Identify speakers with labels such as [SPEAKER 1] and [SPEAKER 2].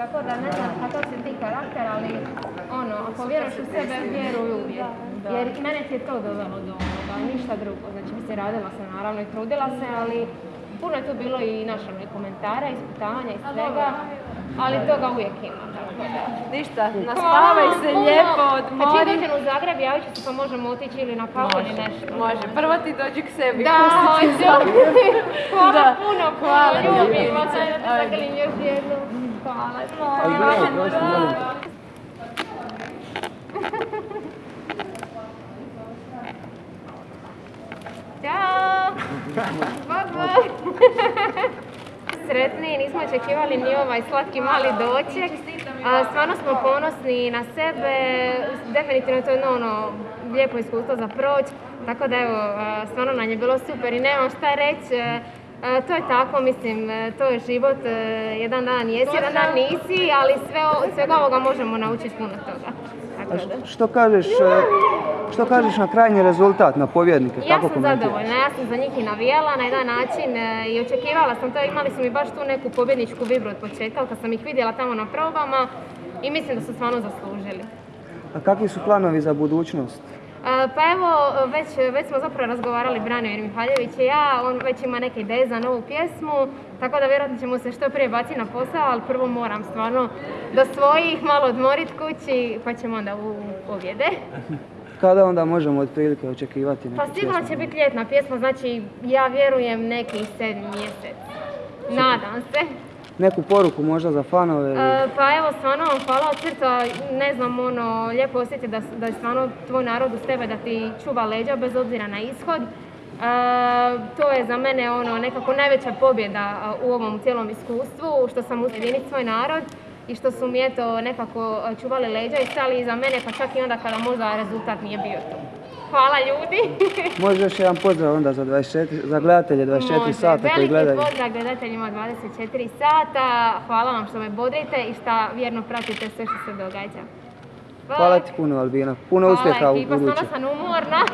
[SPEAKER 1] tako da ne znam kakav si ti karakter, ali ono, ako vjeruješ u sebe, vjeruj uvijek. Jer mene ti je to dovelo do ovoga, ništa drugo. Znači, mislim, radila sam naravno i trudila se, ali puno je tu bilo i našo i komentara, ispitavanja i svega, ali toga uvijek ima. Tako da.
[SPEAKER 2] Ništa, naspavaj se
[SPEAKER 1] Puno.
[SPEAKER 2] lijepo,
[SPEAKER 1] Kad čim
[SPEAKER 2] odmori.
[SPEAKER 1] dođem u Zagreb, javit ću se pa možemo otići ili na kavu ili nešto.
[SPEAKER 2] Može, prvo ti dođi k sebi.
[SPEAKER 1] Da,
[SPEAKER 2] pustit ću
[SPEAKER 1] hoću. Hvala
[SPEAKER 2] Da.
[SPEAKER 1] puno,
[SPEAKER 2] Hvala
[SPEAKER 1] ljubim vas, ajde da zagrlim još jednom. Hvala.
[SPEAKER 3] Prosim, molim.
[SPEAKER 1] Ćao! Bye bye! Sretni, nismo očekivali ni ovaj slatki mali doček. A, stvarno smo ponosni na sebe, definitivno to je jedno ono lijepo iskustvo za proći. Tako da evo, a, stvarno nam je bilo super i nemam šta reći. E, To je tako, mislim, e, to je život, e, jedan dan jesi, jedan dan nisi, ali sve, svega ovoga možemo naučiti puno toga. Tako
[SPEAKER 3] A
[SPEAKER 1] da.
[SPEAKER 3] što, što kažeš, što kažeš na krajnji rezultat, na pobjednike?
[SPEAKER 1] Ja sam zadovoljna, ja sam za njih i navijala na jedan način e, i očekivala sam to, imali su mi baš tu neku pobjedničku vibru od početka kad sam ih vidjela tamo na probama i mislim da su stvarno zaslužili.
[SPEAKER 3] A kakvi su planovi za budućnost?
[SPEAKER 1] E, Pa evo, već, već smo zapravo razgovarali Branimir Mihaljević i ja, on već ima neke ideje za novu pjesmu, tako da vjerojatno ćemo se što prije baciti na posao, ali prvo moram stvarno do svojih malo odmorit kući, pa ćemo onda u objede.
[SPEAKER 3] Kada onda možemo otprilike očekivati neku
[SPEAKER 1] Pa sigurno će biti ljetna pjesma, znači ja vjerujem neki sedmi mjesec. Nadam se.
[SPEAKER 3] Neku poruku možda za fanove?
[SPEAKER 1] E, pa evo, stvarno vam hvala od srca, ne znam, ono, lijepo osjeti da, da je stvarno tvoj narod uz tebe, da ti čuva leđa bez obzira na ishod. E, to je za mene ono nekako najveća pobjeda u ovom cijelom iskustvu, što sam ujediniti svoj narod i što su mi eto nekako a, čuvali leđa i stali iza mene, pa čak i onda kada možda rezultat nije bio tu. Hvala ljudi!
[SPEAKER 3] Može još jedan pozdrav onda za, 24, za gledatelje 24
[SPEAKER 1] Može.
[SPEAKER 3] sata koji
[SPEAKER 1] Veliki
[SPEAKER 3] gledaju.
[SPEAKER 1] pozdrav gledateljima 24 sata. Hvala vam što me bodrite i što vjerno pratite sve što se događa.
[SPEAKER 3] Hvala ti puno Albina, puno uspjeha
[SPEAKER 1] Hvala
[SPEAKER 3] u
[SPEAKER 1] ekipa,
[SPEAKER 3] buduće.
[SPEAKER 1] stvarno sam umorna.